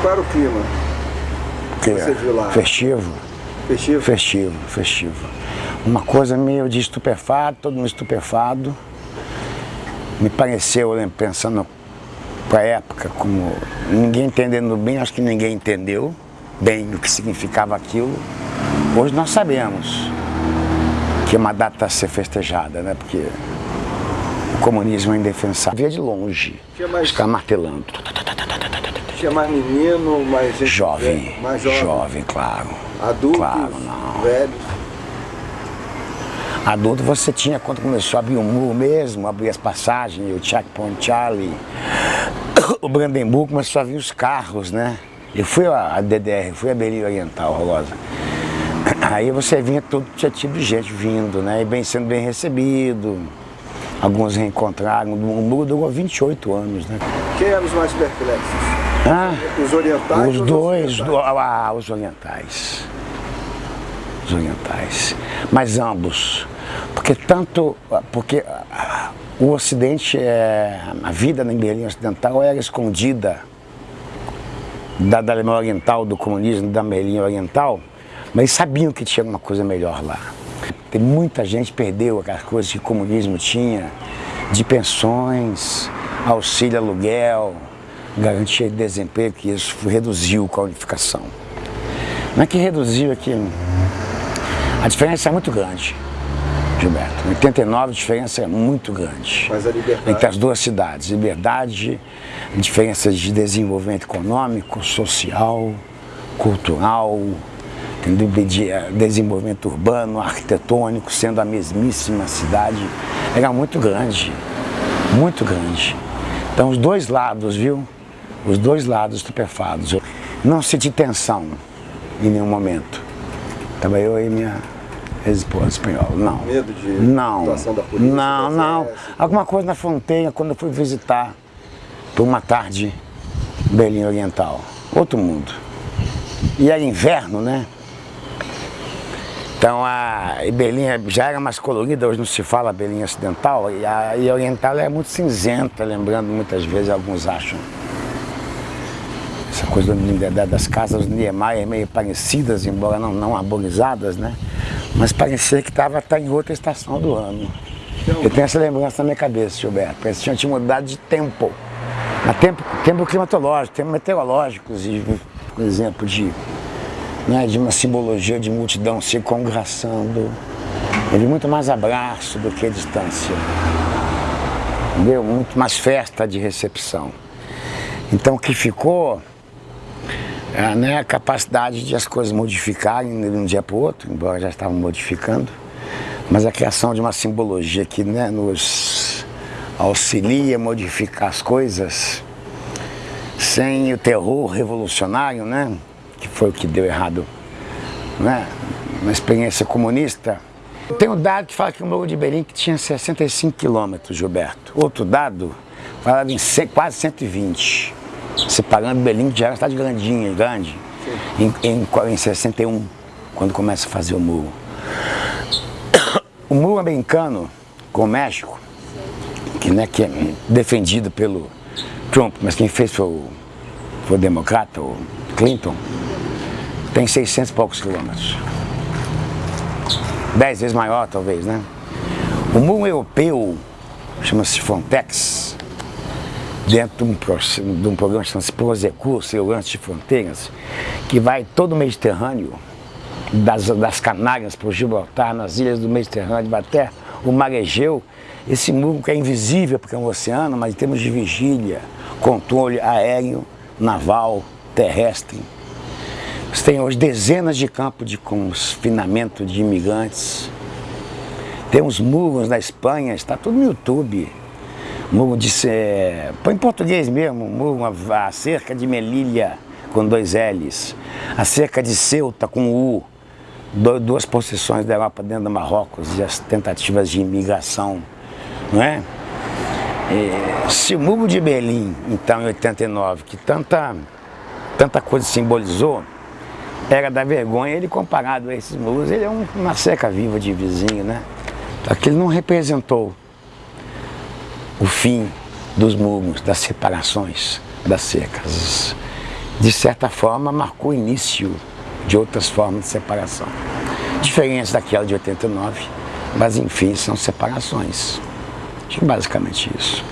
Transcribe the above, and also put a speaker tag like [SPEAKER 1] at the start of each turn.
[SPEAKER 1] Qual era o clima?
[SPEAKER 2] Que
[SPEAKER 1] Você viu lá?
[SPEAKER 2] Festivo.
[SPEAKER 1] Festivo?
[SPEAKER 2] Festivo, festivo. Uma coisa meio de estupefado, todo mundo estupefado. Me pareceu, pensando para a época, como ninguém entendendo bem, acho que ninguém entendeu bem o que significava aquilo. Hoje nós sabemos que é uma data a ser festejada, né? Porque o comunismo é indefensável. Via de longe,
[SPEAKER 1] Tinha mais-
[SPEAKER 2] ficar martelando.
[SPEAKER 1] Tinha mais menino, mais
[SPEAKER 2] Jovem,
[SPEAKER 1] mais jovem,
[SPEAKER 2] jovem, claro.
[SPEAKER 1] adultos,
[SPEAKER 2] Claro, não.
[SPEAKER 1] velhos.
[SPEAKER 2] Adulto você tinha quando começou a abrir o muro mesmo, abrir as passagens, o Checkpoint Charlie, o Brandenburg começou a vir os carros, né? Eu fui a a DDR, fui a Berlim Oriental, Rosa. Aí você vinha todo tinha tipo de gente vindo, né? E bem sendo bem recebido. Alguns reencontraram. O muro durou 28 anos, né?
[SPEAKER 1] Quem eram os mais perplexos?
[SPEAKER 2] Ah,
[SPEAKER 1] Os orientais
[SPEAKER 2] os dois,
[SPEAKER 1] ocidentais?
[SPEAKER 2] do- ah, os orientais. Os orientais. Mas ambos. Porque tanto. Porque ah, o Ocidente, é, a vida na Berlim Ocidental era escondida da, da Alemanha Oriental, do comunismo da Berlim Oriental, mas sabiam que tinha alguma coisa melhor lá. Tem muita gente que perdeu aquelas coisas que o comunismo tinha, de pensões, auxílio aluguel, garantia de desemprego, que isso reduziu com a unificação. Não é que reduziu, é que a diferença é muito grande, Gilberto. Em 89 a diferença é muito grande
[SPEAKER 1] Mas a liberdade.
[SPEAKER 2] entre as duas cidades. Liberdade, diferenças de desenvolvimento econômico, social, cultural, de eh, desenvolvimento urbano, arquitetônico, sendo a mesmíssima cidade, era muito grande, muito grande. Então os dois lados, viu? Os dois lados estupefados. Eu não senti tensão em nenhum momento. Estava eu e minha ex-esposa espanhola, não.
[SPEAKER 1] Medo de
[SPEAKER 2] Não,
[SPEAKER 1] atuação da polícia,
[SPEAKER 2] não, não. Alguma coisa na fronteira, quando eu fui visitar por uma tarde Berlim Oriental. Outro mundo. E era inverno, né? Então a Berlim já era mais colorida, hoje não se fala Berlim Ocidental, e a e Oriental é muito cinzenta, lembrando muitas vezes, alguns acham. Essa coisa do- da- das casas Niemeyer meio parecidas, embora não, não arborizadas, né? Mas parecia que estava tá em outra estação do ano. Eu tenho essa lembrança na minha cabeça, Gilberto. Parecia que tinha- tinha mudado de tempo. Mas tempo, tempo climatológico, tempo meteorológico, por exemplo, de, né, de uma simbologia de multidão se congraçando. Eu vi muito mais abraço do que distância. Entendeu? Muito mais festa de recepção. Então o que ficou é né, a capacidade de as coisas modificarem de um dia para o outro, embora já estavam modificando, mas a criação de uma simbologia que né, nos auxilia a modificar as coisas sem o terror revolucionário, né, que foi o que deu errado né, na experiência comunista. Tem um dado que fala que o Morro de Berlim tinha 65 quilômetros, Gilberto. Outro dado falava em quase 120 separando Berlim, que já era uma cidade grandinha, grande, em, em, em 61, quando começa a fazer o muro. O muro americano com o México, que, né, que é defendido pelo Trump, mas quem fez foi o, foi o democrata, o Clinton, tem 600 e poucos quilômetros. Dez vezes maior, talvez, né? O muro europeu, chama-se Frontex, dentro de um, de um programa que chama-se Prosecur, Segurança de Fronteiras, que vai todo o Mediterrâneo, das, das Canárias para o Gibraltar, nas ilhas do Mediterrâneo, vai até o Mar Egeu. Esse muro que é invisível porque é um oceano, mas em termos de vigília, controle aéreo, naval, terrestre. Você tem hoje dezenas de campos de confinamento de imigrantes. Tem uns muros na Espanha, está tudo no YouTube. Muro de ser. Põe em português mesmo, muro, a, a cerca de Melilha com dois L's, a cerca de Ceuta com U, do- duas posições da Europa dentro do Marrocos e as tentativas de imigração, não é? E, se o muro de Berlim, então em 89, que tanta, tanta coisa simbolizou, era da vergonha, ele comparado a esses muros, ele é um- uma seca viva de vizinho, né? Aquele não representou o fim dos muros, das separações, das cercas. de certa forma, marcou o início de outras formas de separação. Diferentes daquela de 89, mas enfim, são separações. Acho basicamente isso.